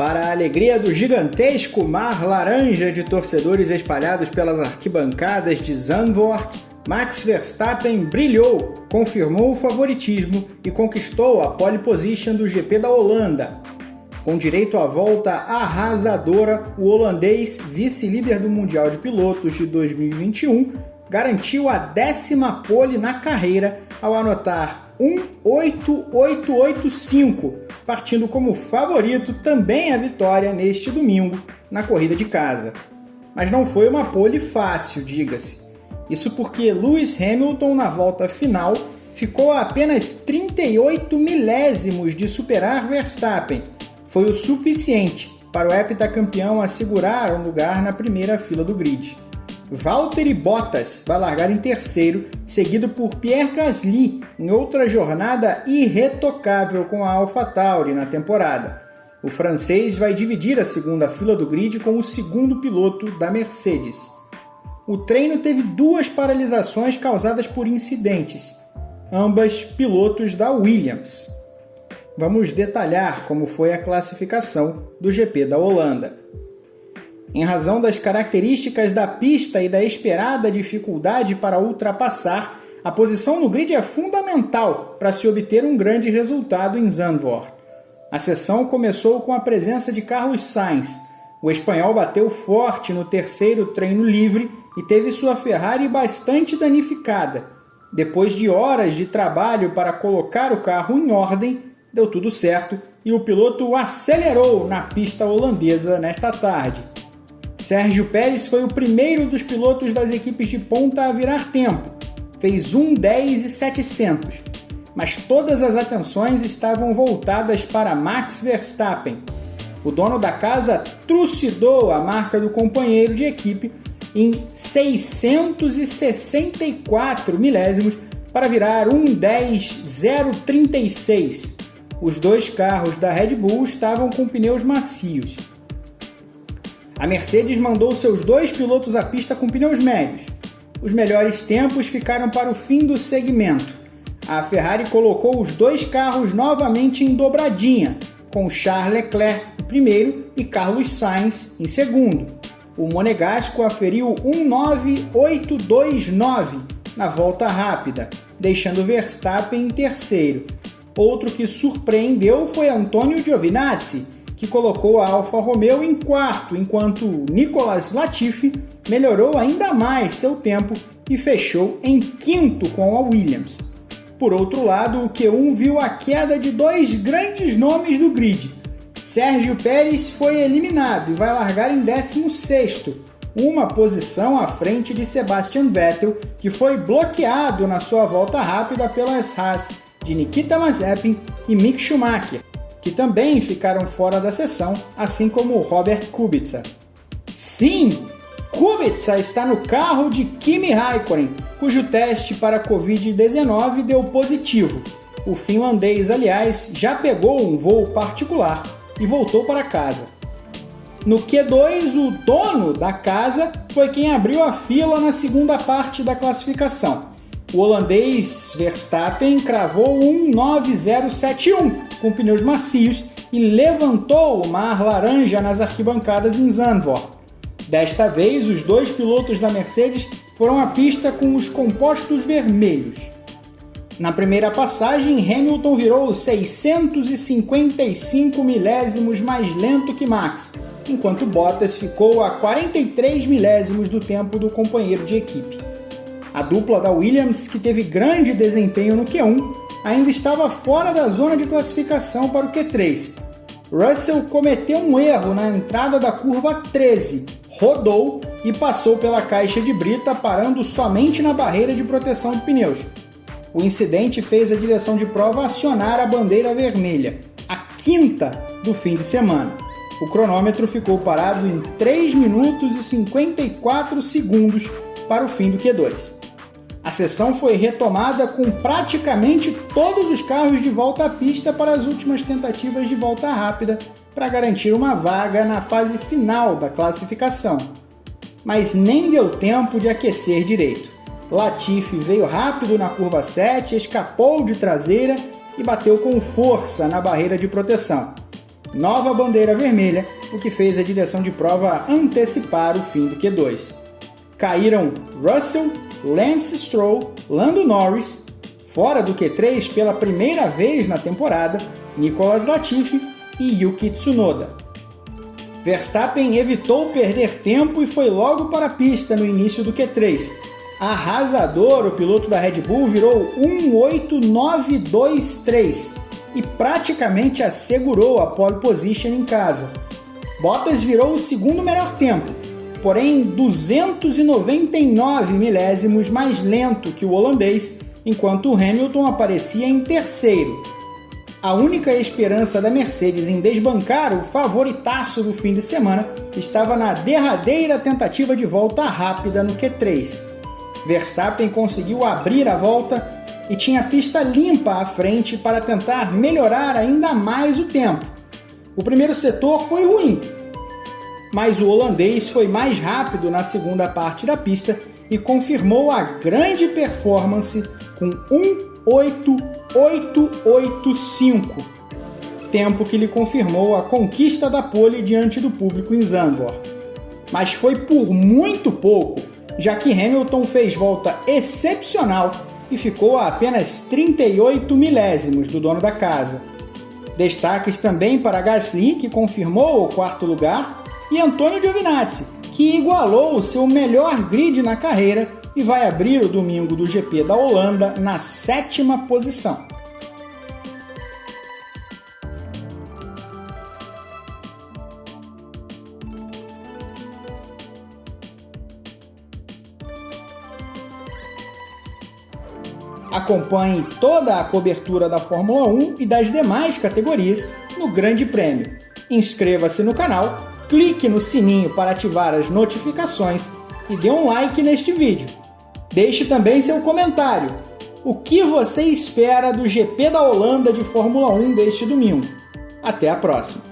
Para a alegria do gigantesco mar laranja de torcedores espalhados pelas arquibancadas de Zandvoort, Max Verstappen brilhou, confirmou o favoritismo e conquistou a pole position do GP da Holanda. Com direito à volta arrasadora, o holandês, vice-líder do Mundial de Pilotos de 2021, garantiu a décima pole na carreira ao anotar 1.8885 partindo como favorito também a vitória neste domingo na corrida de casa. Mas não foi uma pole fácil, diga-se. Isso porque Lewis Hamilton, na volta final, ficou a apenas 38 milésimos de superar Verstappen. Foi o suficiente para o heptacampeão assegurar um lugar na primeira fila do grid. Valtteri Bottas vai largar em terceiro, seguido por Pierre Gasly, em outra jornada irretocável com a AlphaTauri na temporada. O francês vai dividir a segunda fila do grid com o segundo piloto da Mercedes. O treino teve duas paralisações causadas por incidentes, ambas pilotos da Williams. Vamos detalhar como foi a classificação do GP da Holanda. Em razão das características da pista e da esperada dificuldade para ultrapassar, a posição no grid é fundamental para se obter um grande resultado em Zandvoort. A sessão começou com a presença de Carlos Sainz. O espanhol bateu forte no terceiro treino livre e teve sua Ferrari bastante danificada. Depois de horas de trabalho para colocar o carro em ordem, deu tudo certo e o piloto acelerou na pista holandesa nesta tarde. Sérgio Pérez foi o primeiro dos pilotos das equipes de ponta a virar tempo. Fez 1:10 e 700. Mas todas as atenções estavam voltadas para Max Verstappen. O dono da casa trucidou a marca do companheiro de equipe em 664 milésimos para virar 1:10.036. Os dois carros da Red Bull estavam com pneus macios. A Mercedes mandou seus dois pilotos à pista com pneus médios. Os melhores tempos ficaram para o fim do segmento. A Ferrari colocou os dois carros novamente em dobradinha, com Charles Leclerc em primeiro e Carlos Sainz em segundo. O Monegasco aferiu 19829 na volta rápida, deixando Verstappen em terceiro. Outro que surpreendeu foi Antonio Giovinazzi, que colocou a Alfa Romeo em quarto, enquanto Nicolas Latifi melhorou ainda mais seu tempo e fechou em quinto com a Williams. Por outro lado, o Q1 viu a queda de dois grandes nomes do grid. Sérgio Pérez foi eliminado e vai largar em 16º, uma posição à frente de Sebastian Vettel, que foi bloqueado na sua volta rápida pelas Haas de Nikita Mazepin e Mick Schumacher que também ficaram fora da sessão, assim como Robert Kubica. Sim, Kubica está no carro de Kimi Raikkonen, cujo teste para Covid-19 deu positivo. O finlandês, aliás, já pegou um voo particular e voltou para casa. No Q2, o dono da casa foi quem abriu a fila na segunda parte da classificação. O holandês Verstappen cravou um 9071 com pneus macios e levantou o mar laranja nas arquibancadas em Zandvoort. Desta vez, os dois pilotos da Mercedes foram à pista com os compostos vermelhos. Na primeira passagem, Hamilton virou 655 milésimos mais lento que Max, enquanto Bottas ficou a 43 milésimos do tempo do companheiro de equipe. A dupla da Williams, que teve grande desempenho no Q1, ainda estava fora da zona de classificação para o Q3. Russell cometeu um erro na entrada da curva 13, rodou e passou pela caixa de brita, parando somente na barreira de proteção de pneus. O incidente fez a direção de prova acionar a bandeira vermelha, a quinta do fim de semana. O cronômetro ficou parado em 3 minutos e 54 segundos para o fim do Q2. A sessão foi retomada com praticamente todos os carros de volta à pista para as últimas tentativas de volta rápida para garantir uma vaga na fase final da classificação. Mas nem deu tempo de aquecer direito. Latifi veio rápido na curva 7, escapou de traseira e bateu com força na barreira de proteção. nova bandeira vermelha, o que fez a direção de prova antecipar o fim do Q2. Caíram Russell, Lance Stroll, Lando Norris, fora do Q3 pela primeira vez na temporada, Nicolas Latifi e Yuki Tsunoda. Verstappen evitou perder tempo e foi logo para a pista no início do Q3. Arrasador, o piloto da Red Bull virou 18923 e praticamente assegurou a pole position em casa. Bottas virou o segundo melhor tempo, porém 299 milésimos mais lento que o holandês, enquanto Hamilton aparecia em terceiro. A única esperança da Mercedes em desbancar o favoritaço do fim de semana estava na derradeira tentativa de volta rápida no Q3. Verstappen conseguiu abrir a volta e tinha pista limpa à frente para tentar melhorar ainda mais o tempo. O primeiro setor foi ruim, mas o holandês foi mais rápido na segunda parte da pista e confirmou a grande performance com 1.8885, tempo que lhe confirmou a conquista da pole diante do público em Zandvoort. Mas foi por muito pouco, já que Hamilton fez volta excepcional e ficou a apenas 38 milésimos do dono da casa. Destaques também para Gasly, que confirmou o quarto lugar, e Antônio Giovinazzi, que igualou o seu melhor grid na carreira e vai abrir o domingo do GP da Holanda na sétima posição. Acompanhe toda a cobertura da Fórmula 1 e das demais categorias no Grande Prêmio. Inscreva-se no canal, clique no sininho para ativar as notificações e dê um like neste vídeo. Deixe também seu comentário. O que você espera do GP da Holanda de Fórmula 1 deste domingo? Até a próxima!